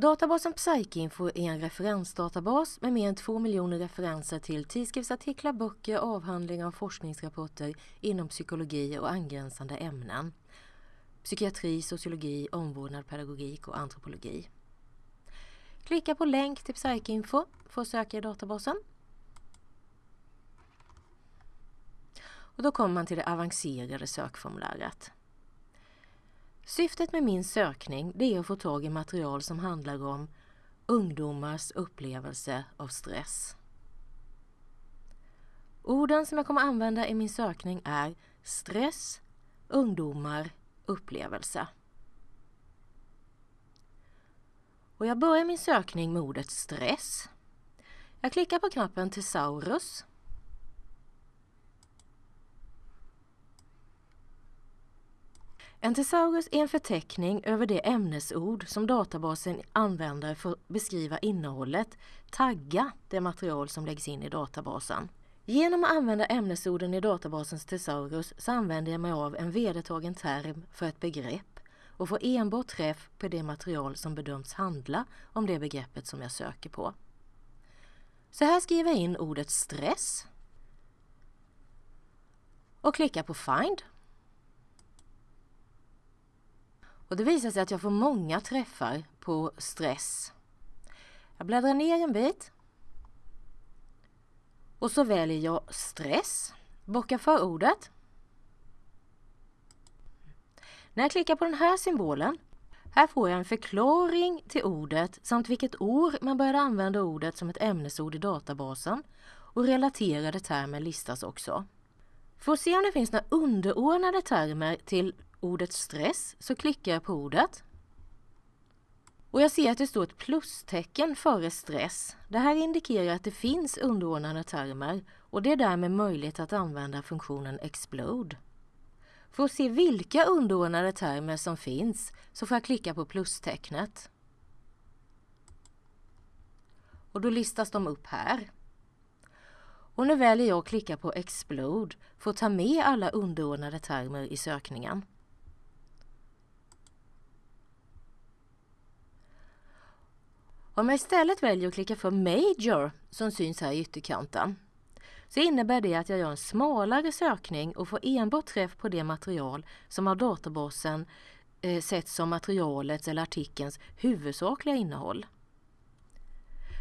Databasen PsycInfo är en referensdatabas med mer än två miljoner referenser till tidskriftsartiklar, böcker, avhandlingar och forskningsrapporter inom psykologi och angränsande ämnen. Psykiatri, sociologi, omvårdnad, pedagogik och antropologi. Klicka på länk till PsycInfo för att söka i databasen. Och då kommer man till det avancerade sökformuläret. Syftet med min sökning det är att få tag i material som handlar om ungdomars upplevelse av stress. Orden som jag kommer använda i min sökning är stress, ungdomar, upplevelse. Och jag börjar min sökning med ordet stress. Jag klickar på knappen Thesaurus En thesaurus är en förteckning över de ämnesord som databasen använder för att beskriva innehållet, tagga det material som läggs in i databasen. Genom att använda ämnesorden i databasens thesaurus så använder jag mig av en vedertagen term för ett begrepp och får enbart träff på det material som bedöms handla om det begreppet som jag söker på. Så här skriver jag in ordet stress och klickar på Find och det visar sig att jag får många träffar på stress. Jag bläddrar ner en bit. Och så väljer jag stress, bockar för ordet. När jag klickar på den här symbolen, här får jag en förklaring till ordet samt vilket år man började använda ordet som ett ämnesord i databasen och relaterade termer listas också. För att se om det finns några underordnade termer till ordet stress så klickar jag på ordet. Och jag ser att det står ett plustecken före stress. Det här indikerar att det finns underordnade termer och det är därmed möjligt att använda funktionen explode. För att se vilka underordnade termer som finns så får jag klicka på plustecknet. Och då listas de upp här. Och nu väljer jag att klicka på Explode för att ta med alla underordnade termer i sökningen. Om jag istället väljer att klicka för Major som syns här i ytterkanten så innebär det att jag gör en smalare sökning och får enbart träff på det material som av databasen eh, setts som materialets eller artikelns huvudsakliga innehåll.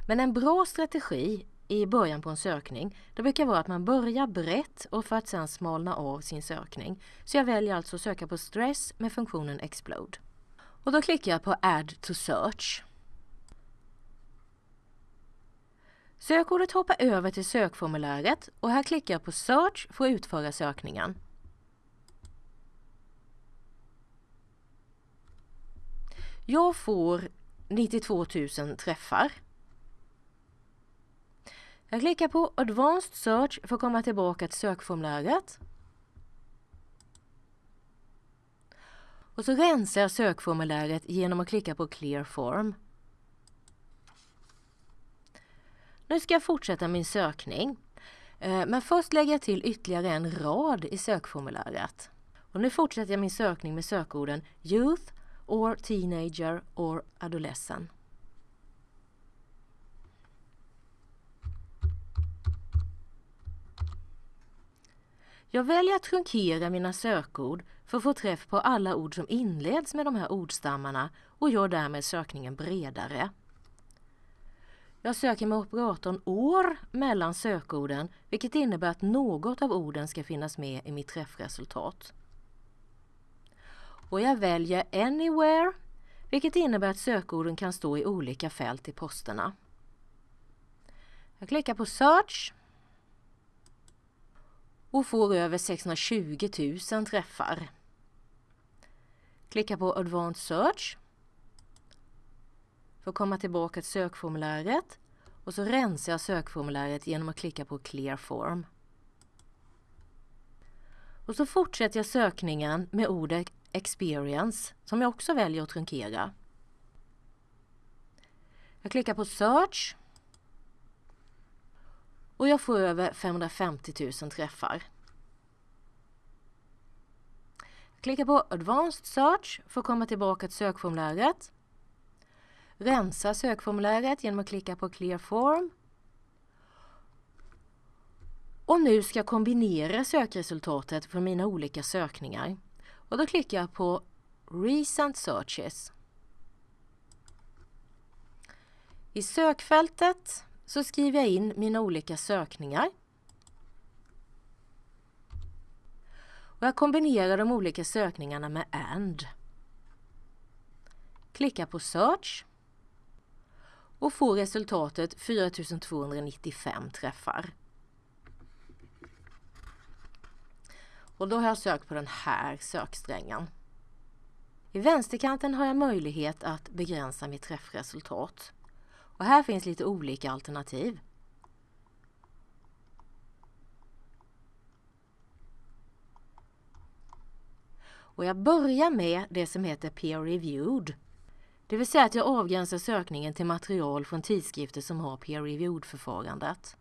Men en bra strategi i början på en sökning det brukar vara att man börjar brett och för att sedan smalna av sin sökning. Så jag väljer alltså att söka på stress med funktionen Explode. Och då klickar jag på Add to Search. Sökordet hoppar över till sökformuläret och här klickar jag på Search för att utföra sökningen. Jag får 92 000 träffar. Jag klickar på Advanced Search för att komma tillbaka till sökformuläret. Och så rensar jag sökformuläret genom att klicka på Clear Form. Nu ska jag fortsätta min sökning. Eh, men först lägger jag till ytterligare en rad i sökformuläret. Och nu fortsätter jag min sökning med sökorden Youth or Teenager or Adolescent. Jag väljer att trunkera mina sökord för att få träff på alla ord som inleds med de här ordstammarna och gör därmed sökningen bredare. Jag söker med operatorn år mellan sökorden vilket innebär att något av orden ska finnas med i mitt träffresultat. Och jag väljer Anywhere vilket innebär att sökorden kan stå i olika fält i posterna. Jag klickar på Search och får över 620 000 träffar. Klicka på Advanced Search för att komma tillbaka till sökformuläret och så rensar jag sökformuläret genom att klicka på Clear Form. Och så fortsätter jag sökningen med ordet Experience som jag också väljer att trunkera. Jag klickar på Search och jag får över 550 000 träffar. Jag klickar på Advanced Search för att komma tillbaka till sökformuläret rensa sökformuläret genom att klicka på Clear Form. Och nu ska jag kombinera sökresultatet från mina olika sökningar. Och då klickar jag på Recent Searches. I sökfältet så skriver jag in mina olika sökningar. Och jag kombinerar de olika sökningarna med AND. Klicka på Search och får resultatet 4295 träffar. Och då har jag sökt på den här söksträngen. I vänsterkanten har jag möjlighet att begränsa mitt träffresultat. Och här finns lite olika alternativ. Och jag börjar med det som heter peer reviewed. Det vill säga att jag avgränsar sökningen till material från tidskrifter som har peer reviewed-förfarandet.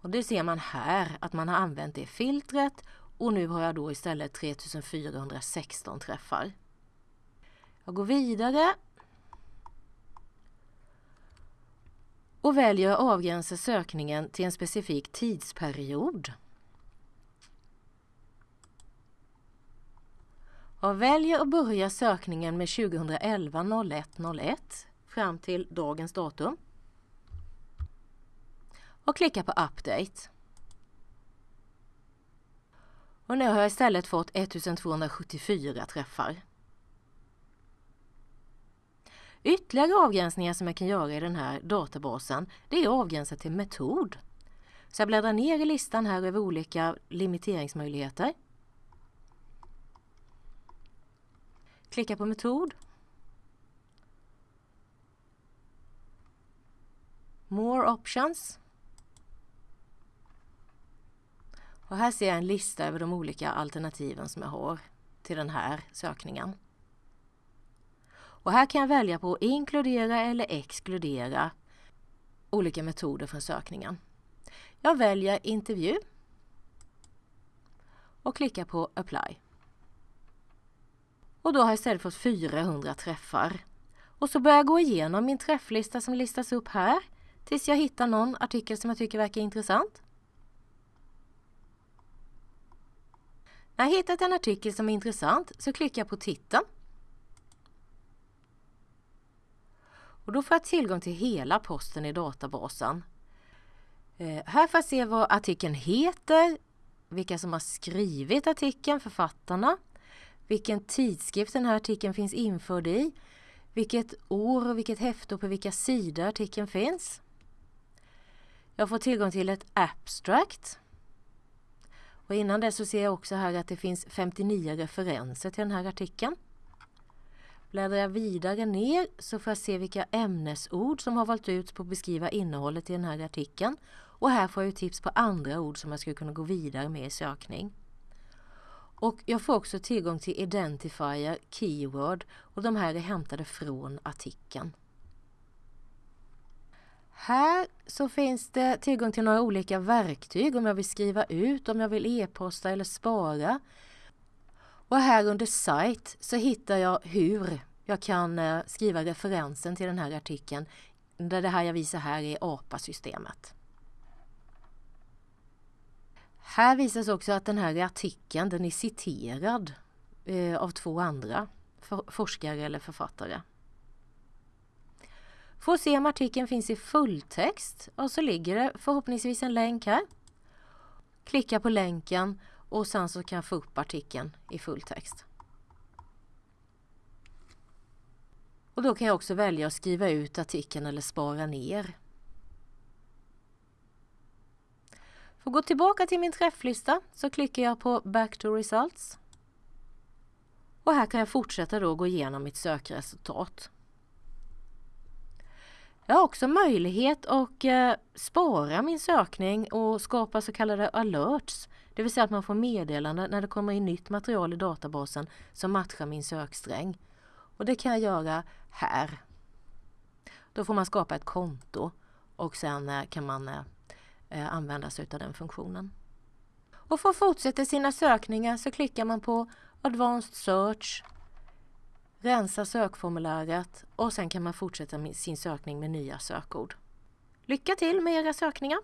Och det ser man här att man har använt det filtret och nu har jag då istället 3416 träffar. Jag går vidare och väljer att avgränsa sökningen till en specifik tidsperiod. Jag väljer att börja sökningen med 2011 01 01 fram till dagens datum och klickar på Update. Och nu har jag istället fått 1274 träffar. Ytterligare avgränsningar som jag kan göra i den här databasen det är avgränsat till metod. Så jag bläddrar ner i listan här över olika limiteringsmöjligheter. Klicka på metod. More options. Och här ser jag en lista över de olika alternativen som jag har till den här sökningen. Och här kan jag välja på att inkludera eller exkludera olika metoder från sökningen. Jag väljer intervju och klickar på apply. Och då har jag istället fått 400 träffar. Och så börjar jag gå igenom min träfflista som listas upp här tills jag hittar någon artikel som jag tycker verkar intressant. När jag hittat en artikel som är intressant så klickar jag på titeln. Och då får jag tillgång till hela posten i databasen. Eh, här får jag se vad artikeln heter, vilka som har skrivit artikeln, författarna, vilken tidskrift den här artikeln finns införd i, vilket år och vilket häfte och på vilka sidor artikeln finns. Jag får tillgång till ett abstract och innan det så ser jag också här att det finns 59 referenser till den här artikeln. Bläddrar jag vidare ner så får jag se vilka ämnesord som har valt ut på att beskriva innehållet i den här artikeln. Och här får jag tips på andra ord som jag skulle kunna gå vidare med i sökning. Och jag får också tillgång till Identifier, Keyword och de här är hämtade från artikeln. Här så finns det tillgång till några olika verktyg om jag vill skriva ut, om jag vill e-posta eller spara. Och här under Site så hittar jag hur jag kan eh, skriva referensen till den här artikeln. Där det här jag visar här är APA-systemet. Här visas också att den här artikeln den är citerad eh, av två andra forskare eller författare. För att se om artikeln finns i fulltext och så ligger det förhoppningsvis en länk här. Klicka på länken och sen så kan jag få upp artikeln i fulltext. Och då kan jag också välja att skriva ut artikeln eller spara ner. För att gå tillbaka till min träfflista så klickar jag på Back to Results. Och här kan jag fortsätta då gå igenom mitt sökresultat. Jag har också möjlighet att eh, spara min sökning och skapa så kallade alerts. Det vill säga att man får meddelande när det kommer in nytt material i databasen som matchar min söksträng. Och det kan jag göra här. Då får man skapa ett konto och sen eh, kan man eh, eh använda sig av den funktionen. Och för att fortsätta sina sökningar så klickar man på Advanced Search, rensa sökformuläret och sen kan man fortsätta med sin sökning med nya sökord. Lycka till med era sökningar!